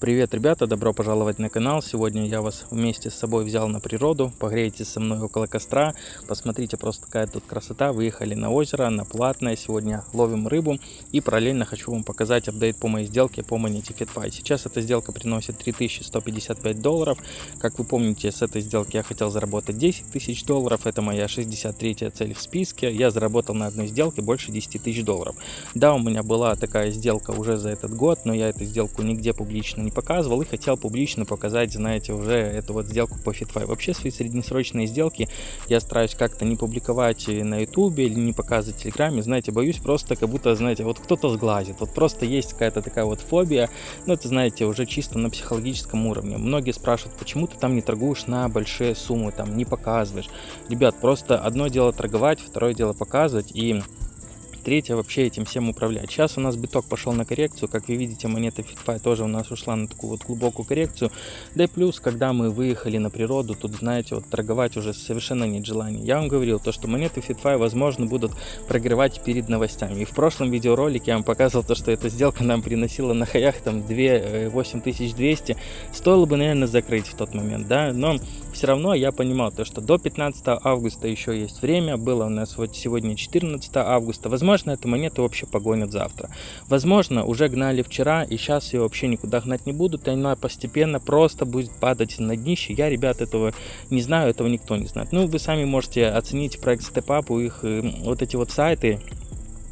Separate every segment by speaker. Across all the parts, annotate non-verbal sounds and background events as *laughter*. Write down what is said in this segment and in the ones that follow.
Speaker 1: Привет, ребята! Добро пожаловать на канал. Сегодня я вас вместе с собой взял на природу. Погрейтесь со мной около костра. Посмотрите, просто какая тут красота. Выехали на озеро, на платное. Сегодня ловим рыбу. И параллельно хочу вам показать апдейт по моей сделке по монете FitFi. Сейчас эта сделка приносит 3155 долларов. Как вы помните, с этой сделки я хотел заработать 10 тысяч долларов. Это моя 63 цель в списке. Я заработал на одной сделке больше 10 тысяч долларов. Да, у меня была такая сделка уже за этот год, но я эту сделку нигде публично не показывал и хотел публично показать, знаете, уже эту вот сделку по FitFi. Вообще свои среднесрочные сделки я стараюсь как-то не публиковать на YouTube или не показывать в Телеграме, знаете, боюсь просто как будто, знаете, вот кто-то сглазит, вот просто есть какая-то такая вот фобия, ну это, знаете, уже чисто на психологическом уровне. Многие спрашивают, почему ты там не торгуешь на большие суммы, там не показываешь. Ребят, просто одно дело торговать, второе дело показывать и третья вообще этим всем управлять. Сейчас у нас биток пошел на коррекцию, как вы видите, монета FitFi тоже у нас ушла на такую вот глубокую коррекцию. Да и плюс, когда мы выехали на природу, тут, знаете, вот торговать уже совершенно нет желания. Я вам говорил, то, что монеты FitFi, возможно, будут прогревать перед новостями. И в прошлом видеоролике я вам показывал то, что эта сделка нам приносила на хаях там 2 8200. Э, Стоило бы, наверное, закрыть в тот момент, да, но все равно я понимал то, что до 15 августа еще есть время. Было у нас вот сегодня 14 августа. Возможно, эту монету вообще погонят завтра. Возможно, уже гнали вчера, и сейчас ее вообще никуда гнать не будут, и она постепенно просто будет падать на днище. Я, ребят, этого не знаю, этого никто не знает. Ну, вы сами можете оценить проект у их э, вот эти вот сайты,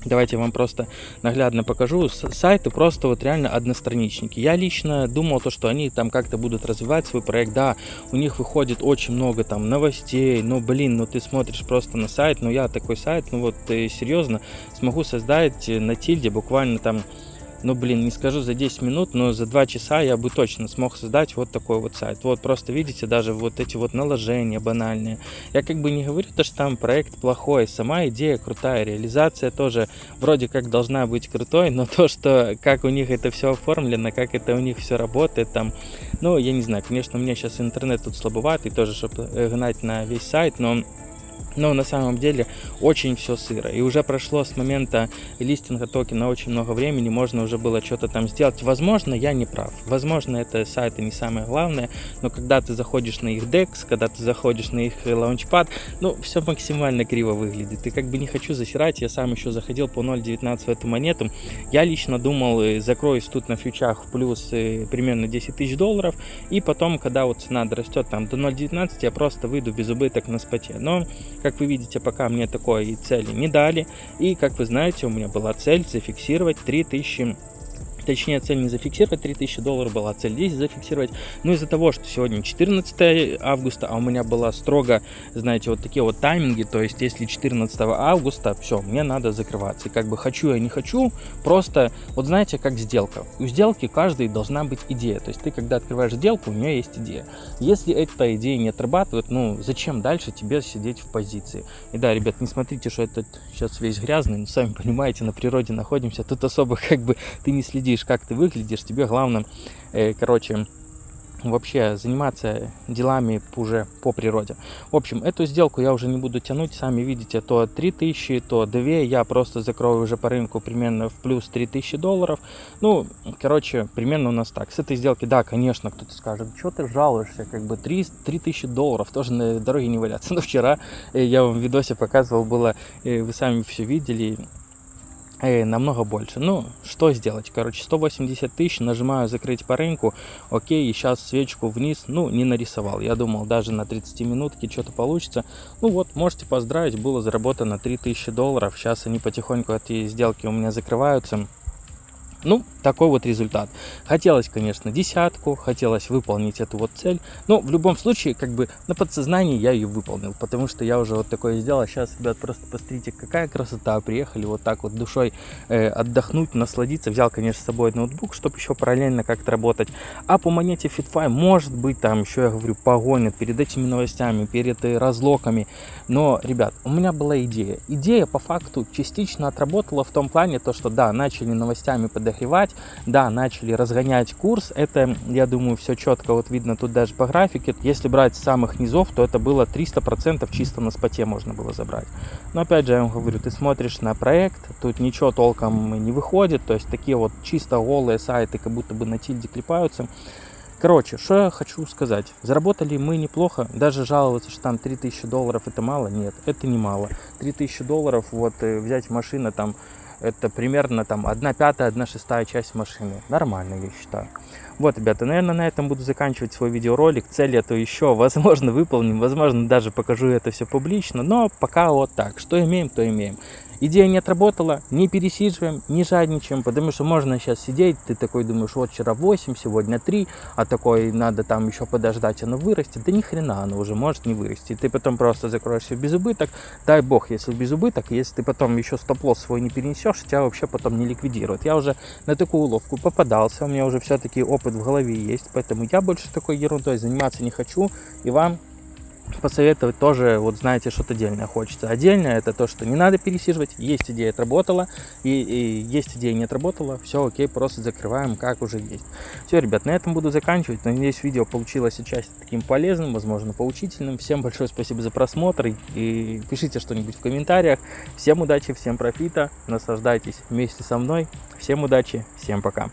Speaker 1: Давайте я вам просто наглядно покажу. Сайты просто вот реально одностраничники. Я лично думал, то, что они там как-то будут развивать свой проект. Да, у них выходит очень много там новостей, но, блин, ну ты смотришь просто на сайт, ну я такой сайт, ну вот э, серьезно смогу создать на тильде буквально там ну блин, не скажу за 10 минут, но за 2 часа я бы точно смог создать вот такой вот сайт. Вот просто видите, даже вот эти вот наложения банальные. Я как бы не говорю, то, что там проект плохой, сама идея крутая, реализация тоже вроде как должна быть крутой, но *laughs* то, что как у них это все оформлено, как это у них все работает там, ну я не знаю, конечно, у меня сейчас интернет тут слабоватый тоже, чтобы э, гнать на весь сайт, но но на самом деле очень все сыро. И уже прошло с момента листинга токена очень много времени, можно уже было что-то там сделать. Возможно, я не прав. Возможно, это сайты не самое главное, но когда ты заходишь на их DEX, когда ты заходишь на их лаунчпад, ну, все максимально криво выглядит. И как бы не хочу засирать, я сам еще заходил по 0.19 в эту монету. Я лично думал, э, закроюсь тут на фьючах в плюс э, примерно 10 тысяч долларов, и потом, когда вот цена дорастет там до 0.19, я просто выйду без убыток на споте. Но как вы видите, пока мне такой цели не дали. И, как вы знаете, у меня была цель зафиксировать 3000 точнее цель не зафиксировать 3000 долларов была, цель 10 зафиксировать. Но из-за того, что сегодня 14 августа, а у меня была строго, знаете, вот такие вот тайминги, то есть если 14 августа, все, мне надо закрываться. И как бы хочу я не хочу, просто, вот знаете, как сделка. У сделки каждой должна быть идея. То есть ты, когда открываешь сделку, у нее есть идея. Если эта идея не отрабатывает, ну, зачем дальше тебе сидеть в позиции? И да, ребят, не смотрите, что этот сейчас весь грязный, но сами понимаете, на природе находимся, тут особо *laughs* как бы ты не следишь видишь, как ты выглядишь, тебе главное, э, короче, вообще заниматься делами уже по природе. В общем, эту сделку я уже не буду тянуть, сами видите, то 3000, то 2, я просто закрою уже по рынку примерно в плюс 3000 долларов. Ну, короче, примерно у нас так. С этой сделки, да, конечно, кто-то скажет, что ты жалуешься, как бы 3, 3000 долларов, тоже на дороге не валяться. *laughs* Но вчера э, я вам в видосе показывал, было, э, вы сами все видели, э, намного больше. Ну, что сделать? Короче, 180 тысяч, нажимаю закрыть по рынку, окей, и сейчас свечку вниз, ну, не нарисовал. Я думал, даже на 30 минутке что-то получится. Ну вот, можете поздравить, было заработано 3000 долларов. Сейчас они потихоньку, эти сделки у меня закрываются. Ну, такой вот результат. Хотелось, конечно, десятку, хотелось выполнить эту вот цель, но в любом случае, как бы на подсознании я ее выполнил, потому что я уже вот такое сделал. Сейчас, ребят, просто посмотрите, какая красота. Приехали вот так вот душой э, отдохнуть, насладиться. Взял, конечно, с собой ноутбук, чтобы еще параллельно как-то работать. А по монете FitFi, может быть, там еще, я говорю, погонят перед этими новостями, перед э, разлоками. Но, ребят, у меня была идея. Идея, по факту, частично отработала в том плане, то, что, да, начали новостями подогревать подогревать. Да, начали разгонять курс. Это, я думаю, все четко вот видно тут даже по графике. Если брать с самых низов, то это было 300% чисто на споте можно было забрать. Но опять же, я вам говорю, ты смотришь на проект, тут ничего толком не выходит. То есть такие вот чисто голые сайты, как будто бы на тильде клепаются. Короче, что я хочу сказать. Заработали мы неплохо. Даже жаловаться, что там 3000 долларов это мало. Нет, это не мало. 3000 долларов, вот э, взять машина там, это примерно там 1 пятая, 1 шестая часть машины. Нормально, я считаю. Вот, ребята, наверное, на этом буду заканчивать свой видеоролик. Цель эту еще, возможно, выполним. Возможно, даже покажу это все публично. Но пока вот так. Что имеем, то имеем идея не отработала, не пересиживаем, не жадничаем, потому что можно сейчас сидеть, ты такой думаешь, вот вчера 8, сегодня 3, а такой надо там еще подождать, оно вырастет. Да ни хрена оно уже может не вырасти. Ты потом просто закроешься в безубыток, дай бог, если в безубыток, если ты потом еще стоп-лосс свой не перенесешь, тебя вообще потом не ликвидируют. Я уже на такую уловку попадался, у меня уже все-таки опыт в голове есть, поэтому я больше такой ерундой заниматься не хочу, и вам посоветовать тоже, вот знаете, что-то отдельное хочется. Отдельное это то, что не надо пересиживать, есть идея отработала, и, и есть идея не отработала, все окей, просто закрываем, как уже есть. Все, ребят, на этом буду заканчивать. Надеюсь, видео получилось отчасти таким полезным, возможно, поучительным. Всем большое спасибо за просмотр, и пишите что-нибудь в комментариях. Всем удачи, всем профита, наслаждайтесь вместе со мной. Всем удачи, всем пока.